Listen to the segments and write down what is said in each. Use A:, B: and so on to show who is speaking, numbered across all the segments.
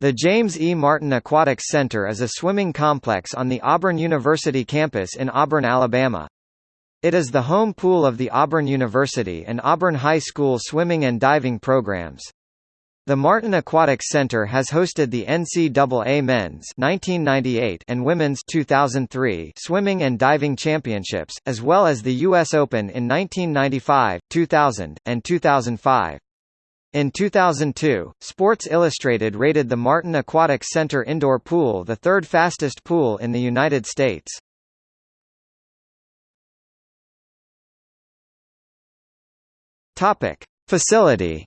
A: The James E. Martin Aquatics Center is a swimming complex on the Auburn University campus in Auburn, Alabama. It is the home pool of the Auburn University and Auburn High School swimming and diving programs. The Martin Aquatics Center has hosted the NCAA Men's 1998 and Women's 2003 Swimming and Diving Championships, as well as the U.S. Open in 1995, 2000, and 2005. In 2002, Sports Illustrated rated the Martin Aquatic Center indoor pool the third fastest pool in the United States. Topic: Facility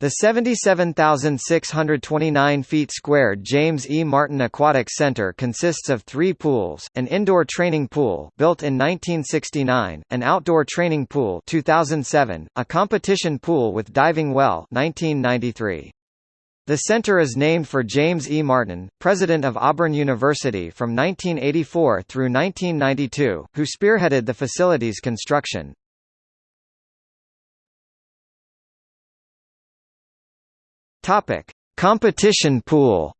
A: The 77,629 feet squared James E. Martin Aquatic Center consists of three pools, an indoor training pool built in 1969, an outdoor training pool 2007, a competition pool with diving well 1993. The center is named for James E. Martin, president of Auburn University from 1984 through 1992, who spearheaded the facility's construction. Topic: Competition pool.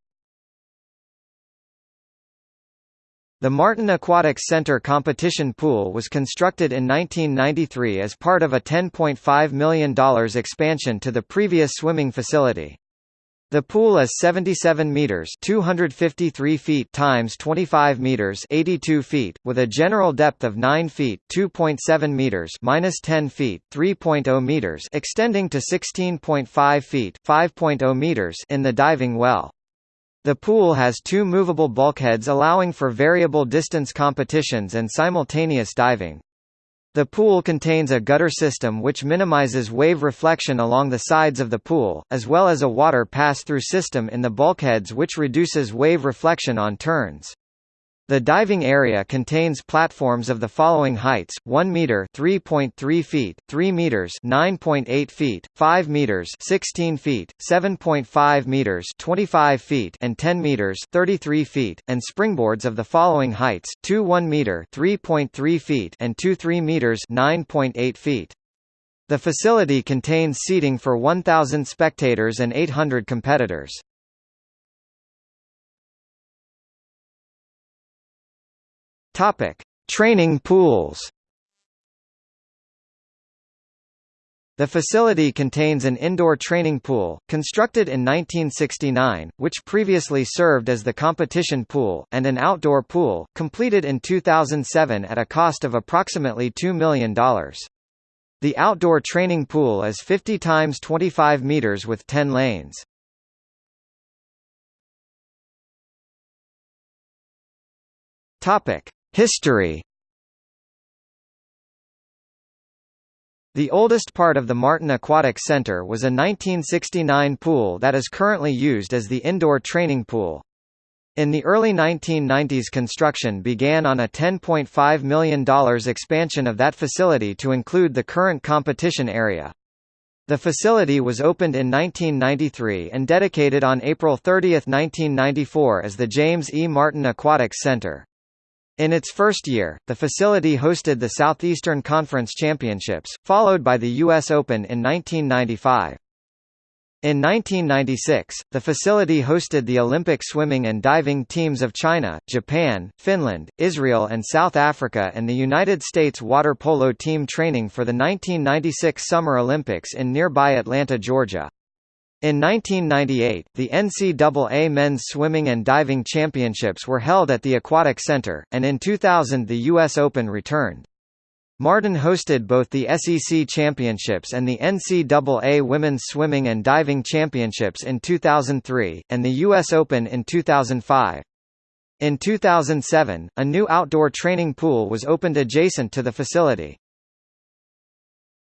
A: The Martin Aquatics Center competition pool was constructed in 1993 as part of a $10.5 million expansion to the previous swimming facility. The pool is 77 meters, 253 feet times 25 meters, 82 feet, with a general depth of 9 feet, 2.7 meters, minus 10 feet, 3.0 meters, extending to 16.5 feet, 5.0 meters in the diving well. The pool has two movable bulkheads allowing for variable distance competitions and simultaneous diving. The pool contains a gutter system which minimizes wave reflection along the sides of the pool, as well as a water pass-through system in the bulkheads which reduces wave reflection on turns. The diving area contains platforms of the following heights: 1 meter (3.3 feet), 3 meters (9.8 feet), 5 meters (16 feet), 7.5 meters (25 feet), and 10 meters (33 feet), and springboards of the following heights: 2 1 meter (3.3 feet) and 2 3 meters (9.8 feet). The facility contains seating for 1,000 spectators and 800 competitors. Topic: Training pools. The facility contains an indoor training pool, constructed in 1969, which previously served as the competition pool, and an outdoor pool, completed in 2007 at a cost of approximately $2 million. The outdoor training pool is 50 times 25 meters with 10 lanes. Topic: History The oldest part of the Martin Aquatic Center was a 1969 pool that is currently used as the indoor training pool. In the early 1990s construction began on a $10.5 million expansion of that facility to include the current competition area. The facility was opened in 1993 and dedicated on April 30, 1994 as the James E. Martin Aquatic Center. In its first year, the facility hosted the Southeastern Conference Championships, followed by the U.S. Open in 1995. In 1996, the facility hosted the Olympic swimming and diving teams of China, Japan, Finland, Israel and South Africa and the United States water polo team training for the 1996 Summer Olympics in nearby Atlanta, Georgia. In 1998, the NCAA Men's Swimming and Diving Championships were held at the Aquatic Center, and in 2000 the U.S. Open returned. Martin hosted both the SEC Championships and the NCAA Women's Swimming and Diving Championships in 2003, and the U.S. Open in 2005. In 2007, a new outdoor training pool was opened adjacent to the facility.